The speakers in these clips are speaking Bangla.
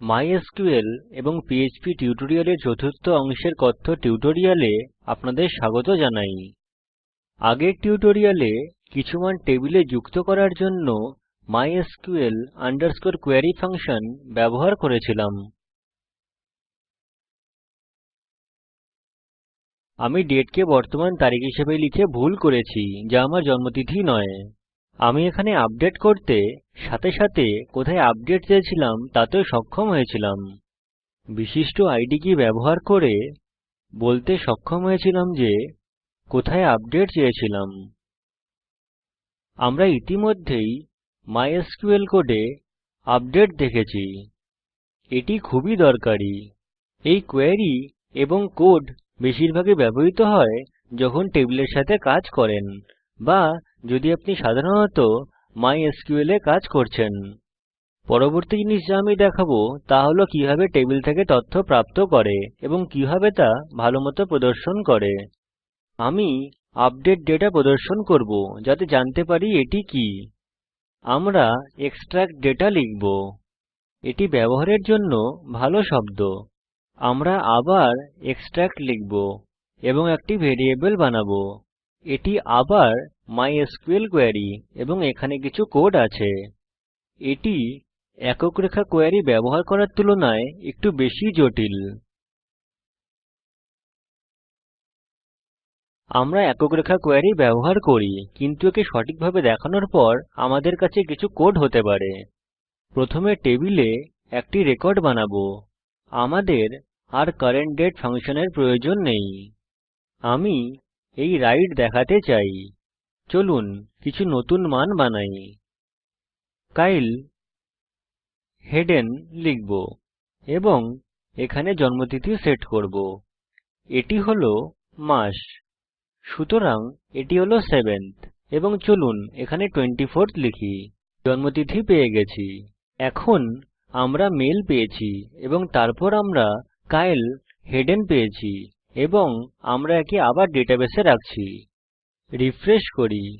মাইস্কুল এবং পিএচপি টিউটোরিয়ালের চতুর্থ অংশের কথ্য টিউটোরিয়ালে আপনাদের স্বাগত জানাই। আগের টিউটোরিয়ালে কিছু মান টেবিলে যুক্ত করার জন্য mysql query ফাংশন ব্যবহার করেছিলাম। আমি দাতে কে বর্তমান তারিখ হিসাবে লিখে ভুল করেছি, যা আমার জন্মতিথি নয়। আমি এখানে আপডেট করতে সাথে সাথে কোথায় আপডেট চেয়েছিলাম তাতেও সক্ষম হয়েছিলাম। বিশিষ্ট আইডি কি ব্যবহার করে বলতে সক্ষম হয়েছিলাম যে কোথায় আপডেট চেয়েছিলাম। আমরা ইতিমধ্যেই মাইস্কুল কোডে আপডেট দেখেছি। এটি খুবই দরকারী। এই কোয়েরি এবং কোড বেশিরভাগই ব্যবহৃত হয় যখন টেবিলের সাথে কাজ করেন বা যদি আপনি সাধারণত মাইস্কুল এ কাজ করছেন। পরবর্তী জিনিস যা আমি দেখাবো তা হল কীভাবে টেবিল থেকে তথ্য প্রাপ্ত করে এবং কীভাবে তা ভালোমত প্রদর্শন করে। আমি আপডেট ডেটা প্রদর্শন করব যাতে জানতে পারি এটি কি। আমরা এক্সট্রাক্ট ডেটা লিখব। এটি ব্যবহারের জন্য ভালো শব্দ। আমরা আবার এক্সট্রাক্ট লিখব এবং একটি ভ্যারিয়েবল বানাবো। এটি আবার মাইস্কুল কোয়েরী এবং এখানে কিছু কোড আছে। এটি একক রেখা কোয়েরী ব্যবহার করার তুলনায় একটু বেশি জটিল। আমরা একক রেখা কোয়েরী ব্যবহার করি, কিন্তু একে সঠিকভাবে দেখানোর পর আমাদের কাছে কিছু কোড হতে পারে। প্রথমে টেবিলে একটি রেকর্ড বানাবো। আমাদের আর কারেন্ট দাতে ফাংশনের প্রয়োজন নেই। আমি এই রাইড দেখাতে চাই। চলুন, কিছু নতুন মান বানাই। কাইল হেডেন লিখব এবং এখানে জন্মতিথি সেট করব। এটি হল মাস, সুতরাং এটি হল 7থ এবং চলুন, এখানে 24থ লিখি। জন্মতিথি পেয়ে গেছি। এখন আমরা মেল পেয়েছি এবং তারপর আমরা কাইল হেডেন পেয়েছি। এবং আমরা একে আবার ডেটাবেসে রাখছি। রিফ্রেশ করি।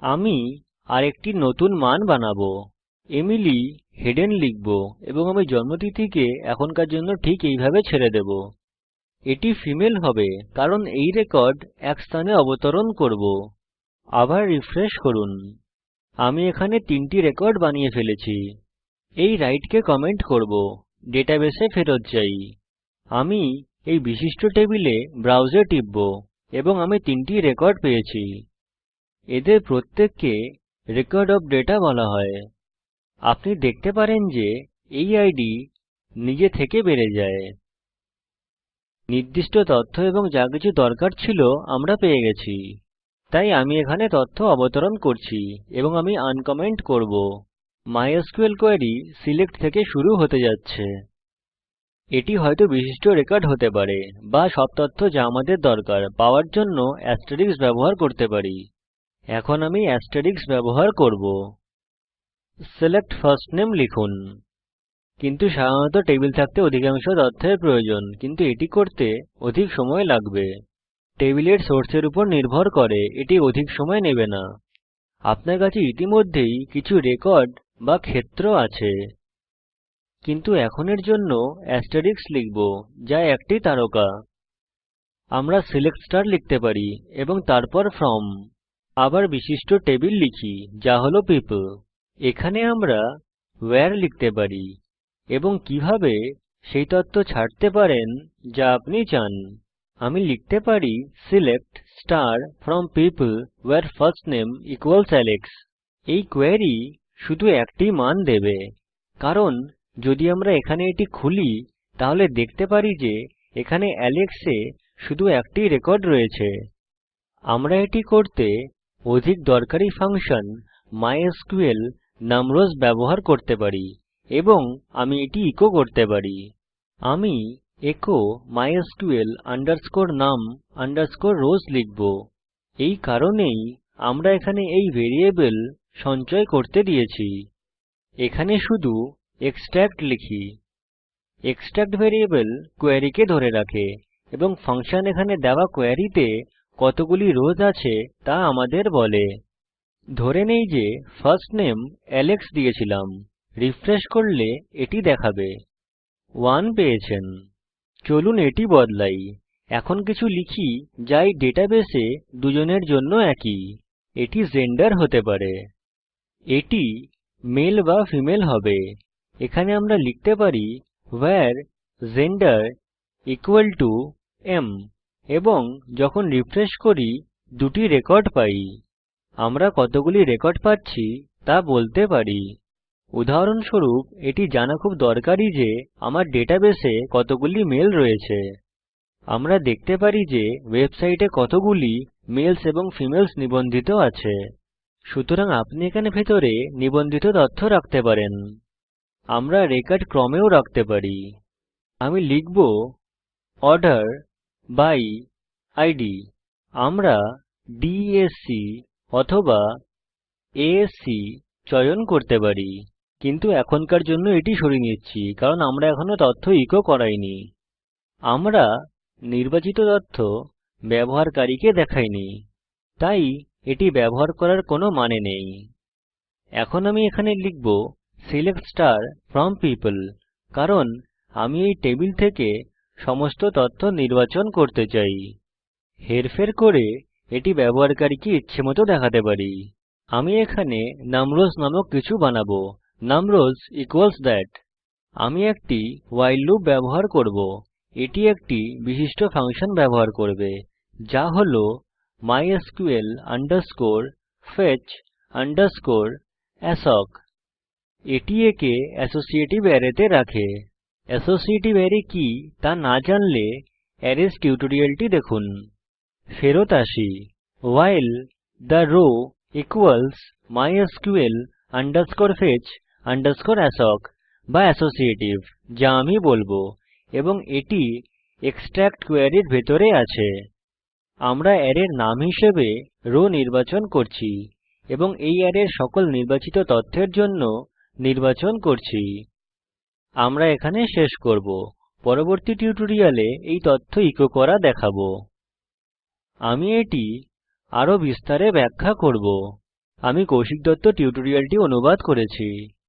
আমি আরেকটি নতুন মান বানাবো। এমিলি হেডেন লিখব এবং আমি জন্মতিথিকে এখনকার জন্য ঠিক এইভাবে ছেড়ে দেবো। এটি ফিমেল হবে কারণ এই রেকর্ড এক স্থানে অবতরণ করব। আবার রিফ্রেশ করুন। আমি এখানে তিনটি রেকর্ড বানিয়ে ফেলেছি। এই রাইট কে কমেন্ট করব। ডেটাবেসে ফেরত যাই। আমি এই বিশিষ্ট টেবিলে ব্রাউজে টিপব এবং আমি তিনটি রেকর্ড পেয়েছি। এদের প্রত্যেককে রেকর্ড ওএফ দাতা বলা হয়। আপনি দেখতে পারেন যে এই আইডি নিজে থেকে বেড়ে যায়। নির্দিষ্ট তথ্য এবং যা কিছু দরকার ছিল আমরা পেয়ে গেছি। তাই আমি এখানে তথ্য অবতরণ করছি এবং আমি আনকমেন্ট করব। মাইস্কুল কোয়েরি সিলেক্ট থেকে শুরু হতে যাচ্ছে। এটি হয়তো বিশিষ্ট রেকর্ড হতে পারে বা সব তথ্য যা আমাদের দরকার পাওয়ার জন্য এস্টেরিস্ক ব্যবহার করতে পারি। এখন আমি এস্টেরিস্ক ব্যবহার করব। সিলেক্ট ফার্স্ট নামে লিখুন। কিন্তু সাধারণত টেবিল থাকতে অধিকাংশ তথ্যের প্রয়োজন, কিন্তু এটি করতে অধিক সময় লাগবে। টেবিলের সোর্সের উপর নির্ভর করে, এটি অধিক সময় নেবে না। আপনার কাছে ইতিমধ্যেই কিছু রেকর্ড বা ক্ষেত্র আছে। কিন্তু এখন এর জন্য এস্টেরিস্ক লিখব, যা একটি তারকা। আমরা সিলেক্ট লিখতে পারি এবং তারপর ফ্রম। আবার বিশিষ্ট টেবিল লিখি, যা হল পিপল এখানে আমরা ভেরে লিখতে পারি এবং কীভাবে সেই তথ্য ছাড়তে পারেন, যা আপনি চান। আমি লিখতে পারি সিলেক্ট ফ্রম পিপল নামে ইকুয়ালস আলেক্স এই কোয়েরী শুধু একটি মান দেবে, কারণ যদি আমরা এখানে এটি খুলি, তাহলে দেখতে পারি যে এখানে এলেক্স এ শুধু একটি রেকর্ড রয়েছে। আমরা এটি করতে অধিক দরকারী ফাংশন মাইস্কুল নামরোজ ব্যবহার করতে পারি এবং আমি এটি ইকো করতে পারি। আমি এচো মাইস্কুল num rows লিখব। এই কারণেই আমরা এখানে এই ভ্যারিয়েবল সঞ্চয় করতে দিয়েছি। এখানে শুধু এক্সট্রাক্ট লিখি। এক্সট্রাক্ট ভ্যারিয়েবল কোয়েরীকে ধরে রাখে এবং ফাংশন এখানে দেওয়া কোয়েরীতে কতগুলি রোস আছে তা আমাদের বলে। ধরে নেই যে ফার্স্ট নামে আলেক্স দিয়েছিলাম। রিফ্রেশ করলে এটি দেখাবে। 1 পেয়েছেন। চলুন এটি বদলাই। এখন কিছু লিখি যা এই ডেটাবেসে দুজনের জন্য একই। এটি জেন্ডার হতে পারে। এটি মেল বা ফিমেল হবে। এখানে আমরা লিখতে পারি ভেরে জেন্ডার এম এবং যখন রিফ্রেশ করি, দুটি রেকর্ড পাই। আমরা কতগুলি রেকর্ড পাচ্ছি তা বলতে পারি। উদাহরণস্বরূপ, এটি জানা খুব দরকারী যে আমার ডেটাবেসে কতগুলি মেল রয়েছে। আমরা দেখতে পারি যে ওয়েবসাইটে কতগুলি মেলস এবং ফিমেলস নিবন্ধিত আছে। সুতরাং আপনি এখানে ভিতরে নিবন্ধিত তথ্য রাখতে পারেন। আমরা রেকর্ড ক্রমেও রাখতে পারি। আমি লিখব অর্ডার বাই ইদ আমরা S অথবা C চয়ন করতে পারি। কিন্তু এখনকার জন্য এটি সরিয়ে নিচ্ছি, কারণ আমরা এখনও তথ্য ইকো করাইনি। আমরা নির্বাচিত তথ্য ব্যবহারকারীকে দেখাইনি, তাই এটি ব্যবহার করার কোনো মানে নেই। এখন আমি এখানে লিখব সিলেক্ট ফ্রম পিওপল কারণ আমি এই টেবিল থেকে সমস্ত তথ্য নির্বাচন করতে চাই। হেরফের করে এটি ব্যবহারকারীকে ইচ্ছেমত দেখাতে পারি। আমি এখানে নামরোজ নামক কিছু বানাবো। নামরোজ ইকুয়ালস থাট আমি একটি ভাইল লুপ ব্যবহার করব। এটি একটি বিশিষ্ট ফাংশন ব্যবহার করবে, যা হল mysql fetch assoc এটি একে অ্যাসোসিয়েটিভ অ্যারেতে রাখে। অ্যাসোসিয়েটিভ অ্যারে কি তা না জানলে অ্যারেস টিউটোরিয়ালটি দেখুন। ফেরত আসি। While row equals MySQL fetch assoc বা অ্যাসোসিয়েটিভ, যা আমি বলব, এবং এটি এক্সট্রাক্ট কোয়েরী এর ভিতরে আছে। আমরা অ্যারের নাম হিসেবে রো নির্বাচন করছি, এবং এই অ্যারের সকল নির্বাচিত তথ্যের জন্য নির্বাচন করছি। আমরা এখানে শেষ করব। পরবর্তী টিউটোরিয়ালে এই তথ্য ইকো করা দেখাবো। আমি এটি আরও বিস্তারে ব্যাখ্যা করব। আমি কৌশিক দত্ত টিউটোরিয়ালটি অনুবাদ করেছি।